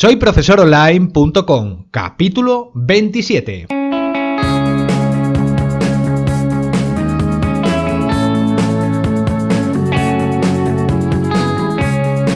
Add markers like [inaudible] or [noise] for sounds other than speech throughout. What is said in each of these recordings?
Soy profesoronline.com, capítulo 27.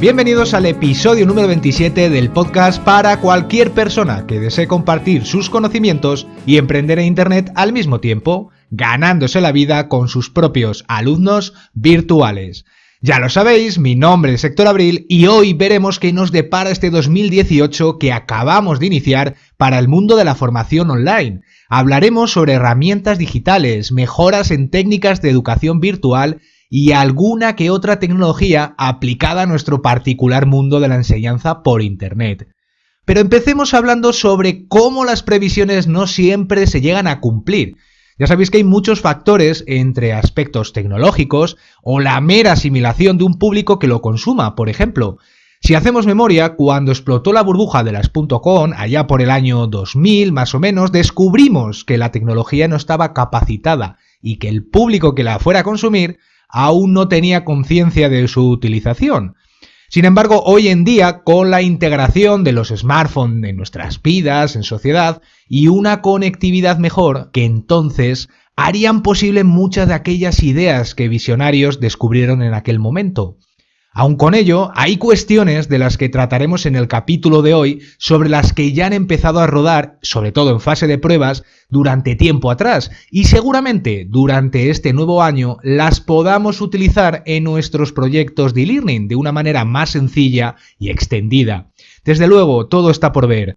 Bienvenidos al episodio número 27 del podcast para cualquier persona que desee compartir sus conocimientos y emprender en Internet al mismo tiempo, ganándose la vida con sus propios alumnos virtuales. Ya lo sabéis, mi nombre es Héctor Abril y hoy veremos qué nos depara este 2018 que acabamos de iniciar para el mundo de la formación online. Hablaremos sobre herramientas digitales, mejoras en técnicas de educación virtual y alguna que otra tecnología aplicada a nuestro particular mundo de la enseñanza por Internet. Pero empecemos hablando sobre cómo las previsiones no siempre se llegan a cumplir ya sabéis que hay muchos factores entre aspectos tecnológicos o la mera asimilación de un público que lo consuma, por ejemplo. Si hacemos memoria, cuando explotó la burbuja de las .com, allá por el año 2000 más o menos, descubrimos que la tecnología no estaba capacitada y que el público que la fuera a consumir aún no tenía conciencia de su utilización. Sin embargo, hoy en día, con la integración de los smartphones en nuestras vidas, en sociedad, y una conectividad mejor, que entonces harían posible muchas de aquellas ideas que visionarios descubrieron en aquel momento. Aun con ello, hay cuestiones de las que trataremos en el capítulo de hoy sobre las que ya han empezado a rodar, sobre todo en fase de pruebas, durante tiempo atrás y seguramente durante este nuevo año las podamos utilizar en nuestros proyectos de e-learning de una manera más sencilla y extendida. Desde luego, todo está por ver.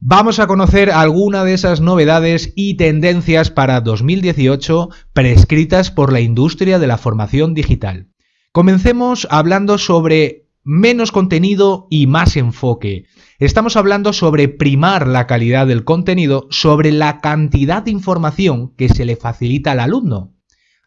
Vamos a conocer alguna de esas novedades y tendencias para 2018 prescritas por la industria de la formación digital. Comencemos hablando sobre menos contenido y más enfoque. Estamos hablando sobre primar la calidad del contenido sobre la cantidad de información que se le facilita al alumno.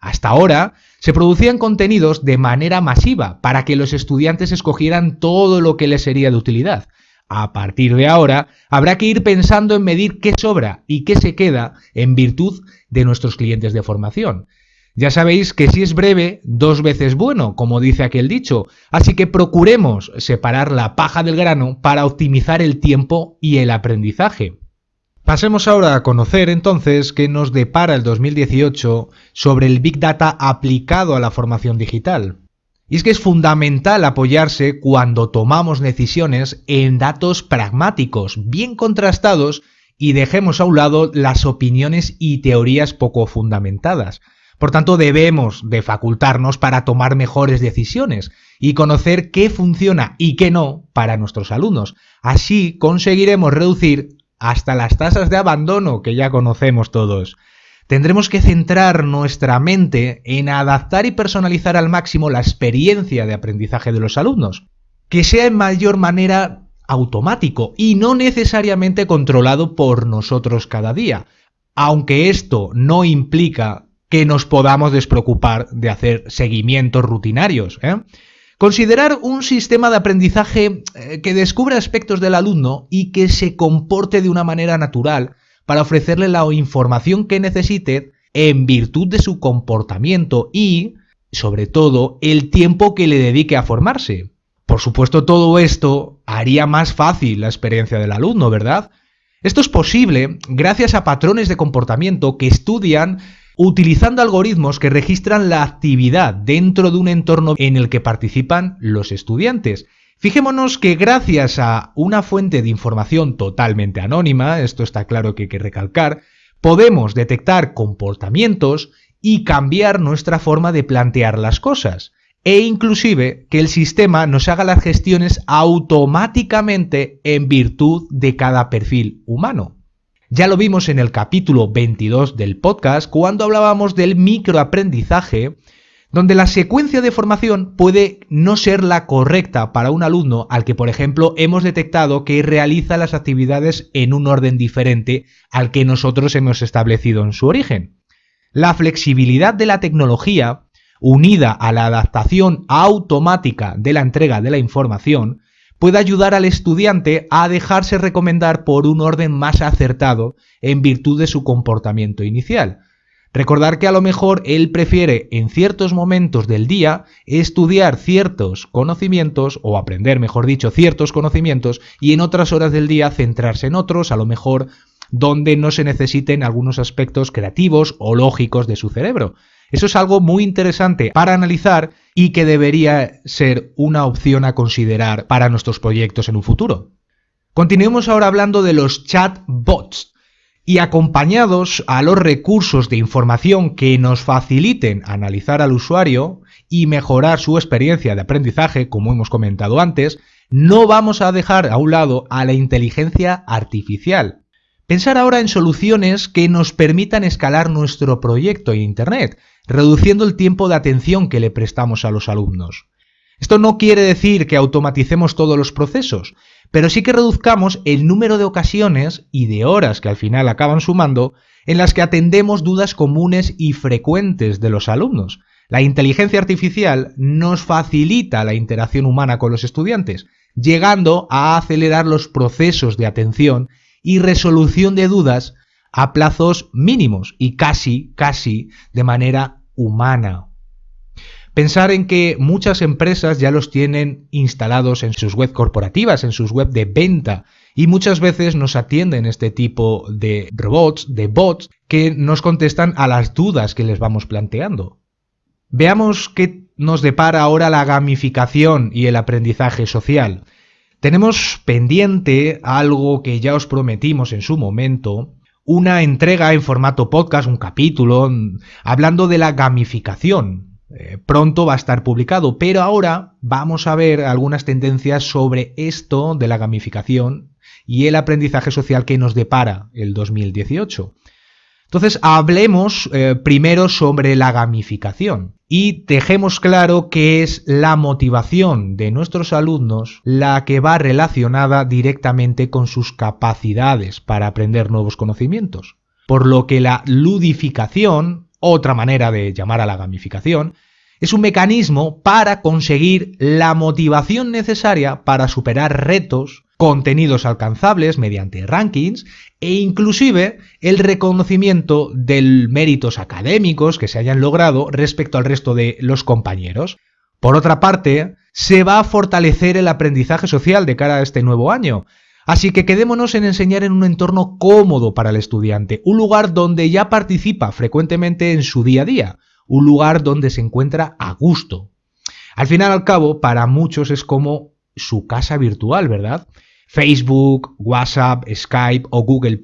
Hasta ahora se producían contenidos de manera masiva para que los estudiantes escogieran todo lo que les sería de utilidad. A partir de ahora habrá que ir pensando en medir qué sobra y qué se queda en virtud de nuestros clientes de formación. Ya sabéis que si es breve, dos veces bueno, como dice aquel dicho, así que procuremos separar la paja del grano para optimizar el tiempo y el aprendizaje. Pasemos ahora a conocer entonces qué nos depara el 2018 sobre el Big Data aplicado a la formación digital. Y es que es fundamental apoyarse cuando tomamos decisiones en datos pragmáticos, bien contrastados, y dejemos a un lado las opiniones y teorías poco fundamentadas. Por tanto, debemos de facultarnos para tomar mejores decisiones y conocer qué funciona y qué no para nuestros alumnos. Así conseguiremos reducir hasta las tasas de abandono que ya conocemos todos. Tendremos que centrar nuestra mente en adaptar y personalizar al máximo la experiencia de aprendizaje de los alumnos, que sea en mayor manera automático y no necesariamente controlado por nosotros cada día, aunque esto no implica que nos podamos despreocupar de hacer seguimientos rutinarios. ¿eh? Considerar un sistema de aprendizaje eh, que descubra aspectos del alumno y que se comporte de una manera natural para ofrecerle la información que necesite en virtud de su comportamiento y, sobre todo, el tiempo que le dedique a formarse. Por supuesto, todo esto haría más fácil la experiencia del alumno, ¿verdad? Esto es posible gracias a patrones de comportamiento que estudian utilizando algoritmos que registran la actividad dentro de un entorno en el que participan los estudiantes. Fijémonos que gracias a una fuente de información totalmente anónima, esto está claro que hay que recalcar, podemos detectar comportamientos y cambiar nuestra forma de plantear las cosas, e inclusive que el sistema nos haga las gestiones automáticamente en virtud de cada perfil humano. Ya lo vimos en el capítulo 22 del podcast cuando hablábamos del microaprendizaje, donde la secuencia de formación puede no ser la correcta para un alumno al que, por ejemplo, hemos detectado que realiza las actividades en un orden diferente al que nosotros hemos establecido en su origen. La flexibilidad de la tecnología, unida a la adaptación automática de la entrega de la información, puede ayudar al estudiante a dejarse recomendar por un orden más acertado en virtud de su comportamiento inicial. Recordar que a lo mejor él prefiere en ciertos momentos del día estudiar ciertos conocimientos o aprender, mejor dicho, ciertos conocimientos y en otras horas del día centrarse en otros, a lo mejor donde no se necesiten algunos aspectos creativos o lógicos de su cerebro. Eso es algo muy interesante para analizar y que debería ser una opción a considerar para nuestros proyectos en un futuro. Continuemos ahora hablando de los chatbots y acompañados a los recursos de información que nos faciliten analizar al usuario y mejorar su experiencia de aprendizaje, como hemos comentado antes, no vamos a dejar a un lado a la inteligencia artificial. Pensar ahora en soluciones que nos permitan escalar nuestro proyecto en Internet, reduciendo el tiempo de atención que le prestamos a los alumnos. Esto no quiere decir que automaticemos todos los procesos, pero sí que reduzcamos el número de ocasiones y de horas que al final acaban sumando en las que atendemos dudas comunes y frecuentes de los alumnos. La inteligencia artificial nos facilita la interacción humana con los estudiantes, llegando a acelerar los procesos de atención y resolución de dudas a plazos mínimos y casi, casi de manera humana. Pensar en que muchas empresas ya los tienen instalados en sus web corporativas, en sus web de venta, y muchas veces nos atienden este tipo de robots, de bots, que nos contestan a las dudas que les vamos planteando. Veamos qué nos depara ahora la gamificación y el aprendizaje social. Tenemos pendiente algo que ya os prometimos en su momento, una entrega en formato podcast, un capítulo, hablando de la gamificación, eh, pronto va a estar publicado, pero ahora vamos a ver algunas tendencias sobre esto de la gamificación y el aprendizaje social que nos depara el 2018. Entonces, hablemos eh, primero sobre la gamificación y dejemos claro que es la motivación de nuestros alumnos la que va relacionada directamente con sus capacidades para aprender nuevos conocimientos. Por lo que la ludificación otra manera de llamar a la gamificación, es un mecanismo para conseguir la motivación necesaria para superar retos, contenidos alcanzables mediante rankings e inclusive el reconocimiento de méritos académicos que se hayan logrado respecto al resto de los compañeros. Por otra parte, se va a fortalecer el aprendizaje social de cara a este nuevo año, Así que quedémonos en enseñar en un entorno cómodo para el estudiante, un lugar donde ya participa frecuentemente en su día a día, un lugar donde se encuentra a gusto. Al final al cabo, para muchos es como su casa virtual, ¿verdad? Facebook, WhatsApp, Skype o Google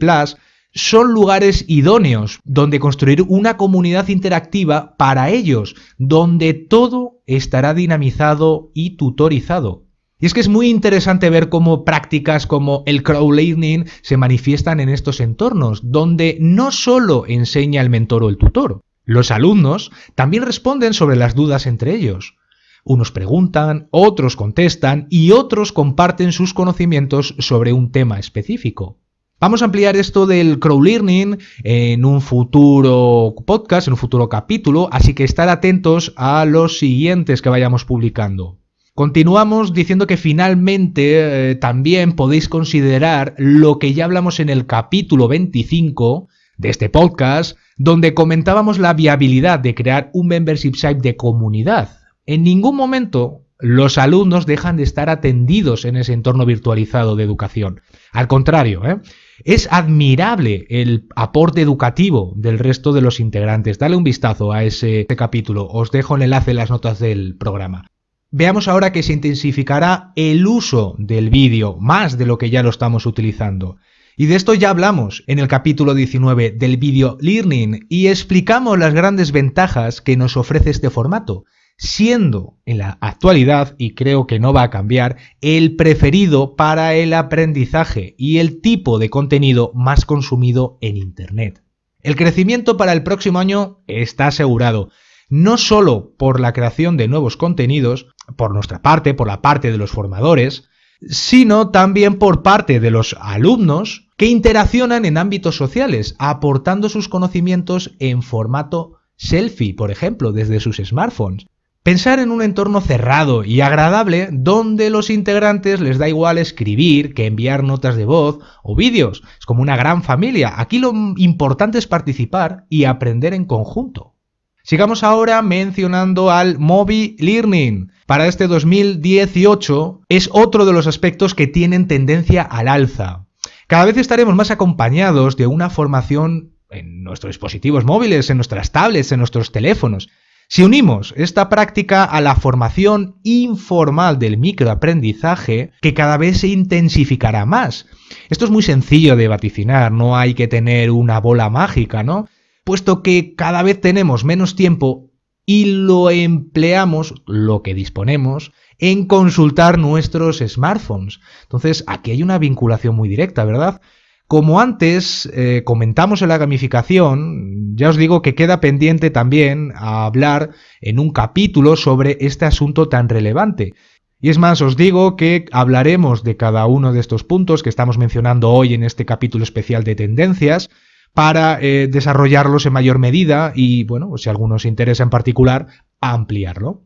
son lugares idóneos donde construir una comunidad interactiva para ellos, donde todo estará dinamizado y tutorizado. Y es que es muy interesante ver cómo prácticas como el crowdlearning se manifiestan en estos entornos, donde no solo enseña el mentor o el tutor, los alumnos también responden sobre las dudas entre ellos. Unos preguntan, otros contestan y otros comparten sus conocimientos sobre un tema específico. Vamos a ampliar esto del crowdlearning en un futuro podcast, en un futuro capítulo, así que estar atentos a los siguientes que vayamos publicando. Continuamos diciendo que finalmente eh, también podéis considerar lo que ya hablamos en el capítulo 25 de este podcast, donde comentábamos la viabilidad de crear un membership site de comunidad. En ningún momento los alumnos dejan de estar atendidos en ese entorno virtualizado de educación. Al contrario, ¿eh? es admirable el aporte educativo del resto de los integrantes. Dale un vistazo a ese capítulo. Os dejo el enlace en las notas del programa. Veamos ahora que se intensificará el uso del vídeo, más de lo que ya lo estamos utilizando. Y de esto ya hablamos en el capítulo 19 del video learning y explicamos las grandes ventajas que nos ofrece este formato, siendo en la actualidad, y creo que no va a cambiar, el preferido para el aprendizaje y el tipo de contenido más consumido en Internet. El crecimiento para el próximo año está asegurado, no solo por la creación de nuevos contenidos, por nuestra parte, por la parte de los formadores, sino también por parte de los alumnos que interaccionan en ámbitos sociales, aportando sus conocimientos en formato selfie, por ejemplo, desde sus smartphones. Pensar en un entorno cerrado y agradable donde los integrantes les da igual escribir que enviar notas de voz o vídeos. Es como una gran familia. Aquí lo importante es participar y aprender en conjunto. Sigamos ahora mencionando al Mobi Learning. Para este 2018 es otro de los aspectos que tienen tendencia al alza. Cada vez estaremos más acompañados de una formación en nuestros dispositivos móviles, en nuestras tablets, en nuestros teléfonos. Si unimos esta práctica a la formación informal del microaprendizaje, que cada vez se intensificará más. Esto es muy sencillo de vaticinar, no hay que tener una bola mágica, ¿no? Puesto que cada vez tenemos menos tiempo y lo empleamos, lo que disponemos, en consultar nuestros smartphones. Entonces, aquí hay una vinculación muy directa, ¿verdad? Como antes eh, comentamos en la gamificación, ya os digo que queda pendiente también a hablar en un capítulo sobre este asunto tan relevante. Y es más, os digo que hablaremos de cada uno de estos puntos que estamos mencionando hoy en este capítulo especial de tendencias para eh, desarrollarlos en mayor medida y, bueno, si alguno os interesa en particular, ampliarlo.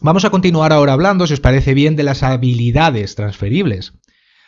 Vamos a continuar ahora hablando, si os parece bien, de las habilidades transferibles.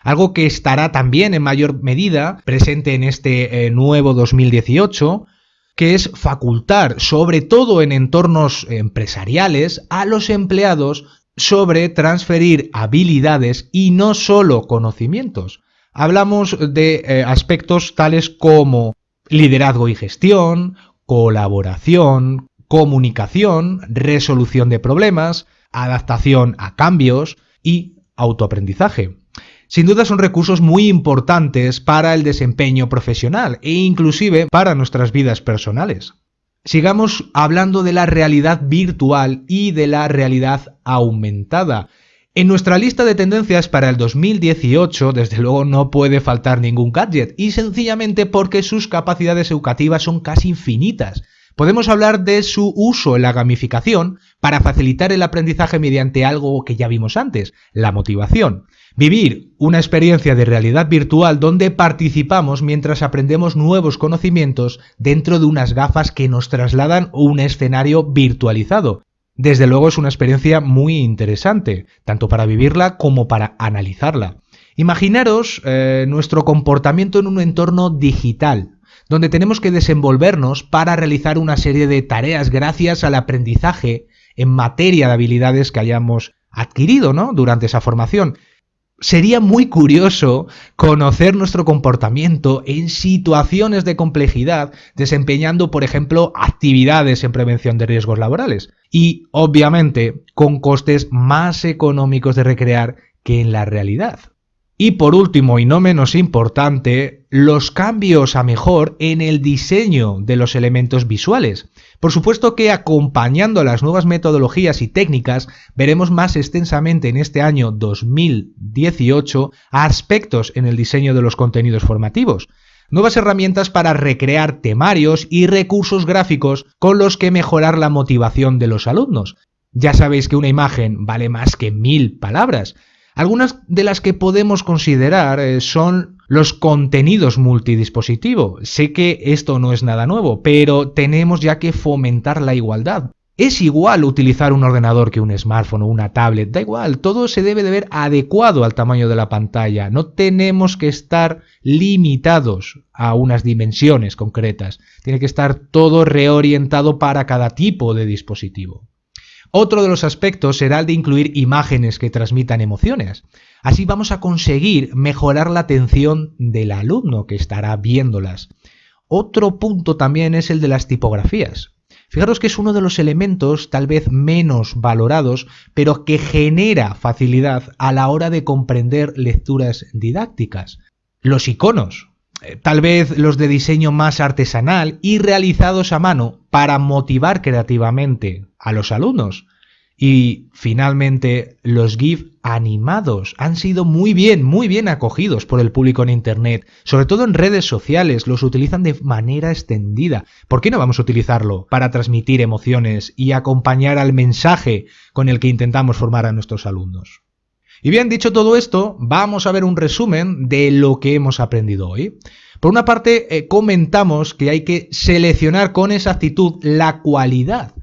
Algo que estará también en mayor medida presente en este eh, nuevo 2018, que es facultar, sobre todo en entornos empresariales, a los empleados sobre transferir habilidades y no solo conocimientos. Hablamos de eh, aspectos tales como liderazgo y gestión, colaboración, comunicación, resolución de problemas, adaptación a cambios y autoaprendizaje. Sin duda son recursos muy importantes para el desempeño profesional e inclusive para nuestras vidas personales. Sigamos hablando de la realidad virtual y de la realidad aumentada. En nuestra lista de tendencias para el 2018, desde luego no puede faltar ningún gadget, y sencillamente porque sus capacidades educativas son casi infinitas. Podemos hablar de su uso en la gamificación para facilitar el aprendizaje mediante algo que ya vimos antes, la motivación. Vivir una experiencia de realidad virtual donde participamos mientras aprendemos nuevos conocimientos dentro de unas gafas que nos trasladan un escenario virtualizado. Desde luego es una experiencia muy interesante, tanto para vivirla como para analizarla. Imaginaros eh, nuestro comportamiento en un entorno digital, donde tenemos que desenvolvernos para realizar una serie de tareas gracias al aprendizaje en materia de habilidades que hayamos adquirido ¿no? durante esa formación. Sería muy curioso conocer nuestro comportamiento en situaciones de complejidad, desempeñando, por ejemplo, actividades en prevención de riesgos laborales. Y, obviamente, con costes más económicos de recrear que en la realidad. Y por último, y no menos importante, los cambios a mejor en el diseño de los elementos visuales. Por supuesto que acompañando las nuevas metodologías y técnicas, veremos más extensamente en este año 2018 aspectos en el diseño de los contenidos formativos. Nuevas herramientas para recrear temarios y recursos gráficos con los que mejorar la motivación de los alumnos. Ya sabéis que una imagen vale más que mil palabras. Algunas de las que podemos considerar eh, son los contenidos multidispositivo. Sé que esto no es nada nuevo, pero tenemos ya que fomentar la igualdad. Es igual utilizar un ordenador que un smartphone o una tablet, da igual, todo se debe de ver adecuado al tamaño de la pantalla, no tenemos que estar limitados a unas dimensiones concretas, tiene que estar todo reorientado para cada tipo de dispositivo. Otro de los aspectos será el de incluir imágenes que transmitan emociones. Así vamos a conseguir mejorar la atención del alumno que estará viéndolas. Otro punto también es el de las tipografías. Fijaros que es uno de los elementos tal vez menos valorados, pero que genera facilidad a la hora de comprender lecturas didácticas. Los iconos, tal vez los de diseño más artesanal y realizados a mano para motivar creativamente a los alumnos. Y finalmente, los GIF animados han sido muy bien, muy bien acogidos por el público en Internet. Sobre todo en redes sociales, los utilizan de manera extendida. ¿Por qué no vamos a utilizarlo para transmitir emociones y acompañar al mensaje con el que intentamos formar a nuestros alumnos? Y bien, dicho todo esto, vamos a ver un resumen de lo que hemos aprendido hoy. Por una parte, eh, comentamos que hay que seleccionar con exactitud la cualidad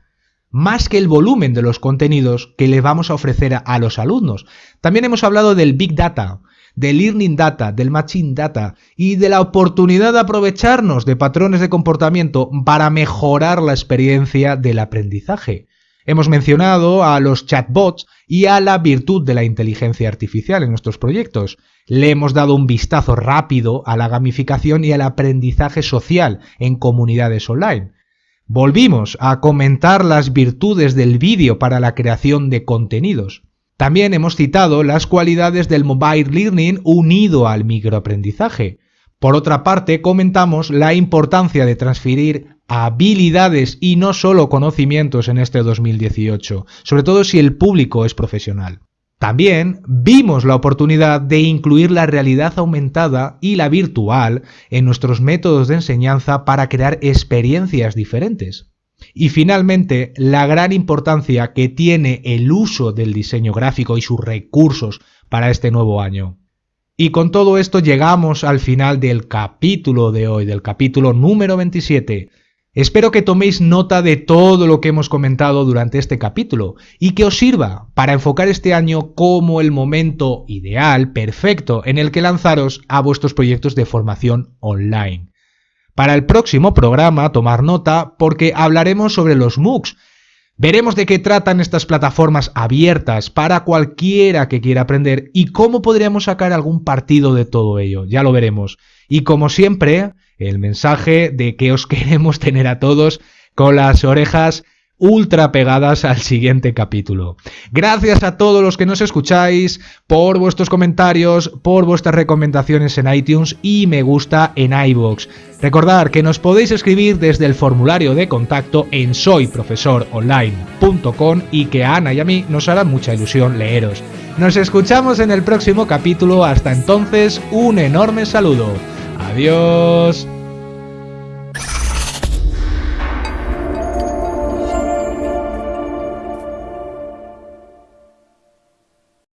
más que el volumen de los contenidos que le vamos a ofrecer a, los alumnos. También hemos hablado del Big Data, del Learning Data, del Machine Data y de la oportunidad de aprovecharnos de patrones de comportamiento para mejorar la experiencia del aprendizaje. Hemos mencionado a los chatbots y a la virtud de la inteligencia artificial en nuestros proyectos. Le hemos dado un vistazo rápido a la gamificación y al aprendizaje social en comunidades online. Volvimos a comentar las virtudes del vídeo para la creación de contenidos. También hemos citado las cualidades del mobile learning unido al microaprendizaje. Por otra parte, comentamos la importancia de transferir habilidades y no solo conocimientos en este 2018, sobre todo si el público es profesional. También vimos la oportunidad de incluir la realidad aumentada y la virtual en nuestros métodos de enseñanza para crear experiencias diferentes. Y finalmente, la gran importancia que tiene el uso del diseño gráfico y sus recursos para este nuevo año. Y con todo esto llegamos al final del capítulo de hoy, del capítulo número 27. Espero que toméis nota de todo lo que hemos comentado durante este capítulo y que os sirva para enfocar este año como el momento ideal, perfecto, en el que lanzaros a vuestros proyectos de formación online. Para el próximo programa, tomar nota porque hablaremos sobre los MOOCs. Veremos de qué tratan estas plataformas abiertas para cualquiera que quiera aprender y cómo podríamos sacar algún partido de todo ello. Ya lo veremos. Y como siempre, el mensaje de que os [laughs] queremos tener a todos con las orejas ultra pegadas al siguiente capítulo. Gracias a todos los que nos escucháis, por vuestros comentarios, por vuestras recomendaciones en iTunes y me gusta en iVoox. Recordad que nos podéis escribir desde el formulario de contacto en soyprofesoronline.com y que a Ana y a mí nos hará mucha ilusión leeros. Nos escuchamos en el próximo capítulo, hasta entonces un enorme saludo. Adiós.